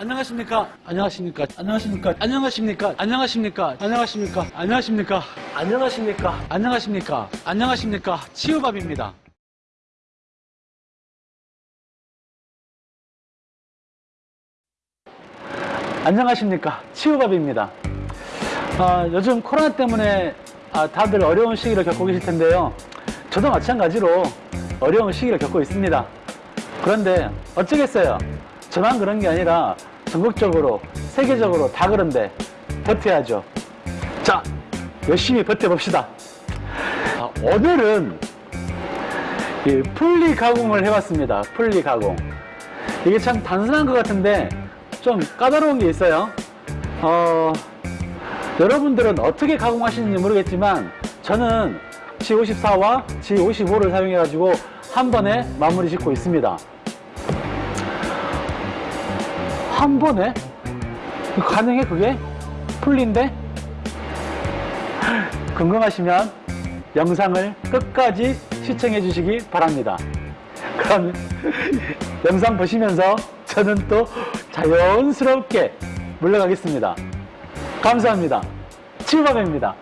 안녕하십니까? 안녕하십니까? 안녕하십니까? 안녕하십니까? 안녕하십니까? 안녕하십니까? 안녕하십니까? 안녕하십니까? 안녕하십니까? 안녕하십니까? 치유밥입니다. 안녕하십니까? 치유밥입니다. 아, 요즘 코로나 때문에 아, 다들 어려운 시기를 겪고 계실 텐데요. 저도 마찬가지로 어려운 시기를 겪고 있습니다. 그런데 어쩌겠어요. 저만 그런 게 아니라 전국적으로, 세계적으로 다 그런데 버텨야죠. 자, 열심히 버텨봅시다. 아, 오늘은 이 풀리 가공을 해봤습니다. 풀리 가공. 이게 참 단순한 것 같은데 좀 까다로운 게 있어요. 어, 여러분들은 어떻게 가공하시는지 모르겠지만 저는 G54와 G55를 사용해 가지고 한 번에 마무리 짓고 있습니다 한 번에? 가능해 그게? 풀린데? 궁금하시면 영상을 끝까지 시청해 주시기 바랍니다 그럼 영상 보시면서 저는 또 자연스럽게 물러가겠습니다 감사합니다. 치유밥입니다.